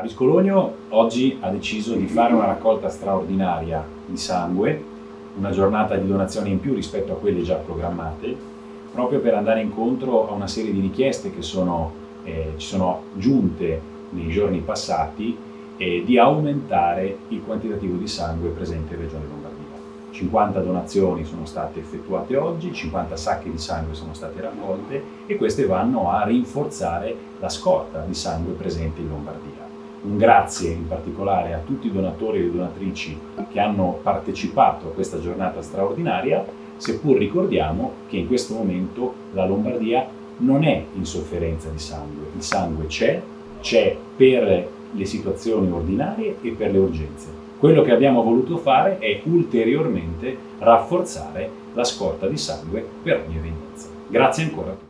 Aviscologno oggi ha deciso di fare una raccolta straordinaria di sangue, una giornata di donazioni in più rispetto a quelle già programmate, proprio per andare incontro a una serie di richieste che sono, eh, ci sono giunte nei giorni passati eh, di aumentare il quantitativo di sangue presente in Regione Lombardia. 50 donazioni sono state effettuate oggi, 50 sacche di sangue sono state raccolte e queste vanno a rinforzare la scorta di sangue presente in Lombardia. Un grazie in particolare a tutti i donatori e le donatrici che hanno partecipato a questa giornata straordinaria, seppur ricordiamo che in questo momento la Lombardia non è in sofferenza di sangue. Il sangue c'è, c'è per le situazioni ordinarie e per le urgenze. Quello che abbiamo voluto fare è ulteriormente rafforzare la scorta di sangue per ogni evenienza. Grazie ancora a tutti.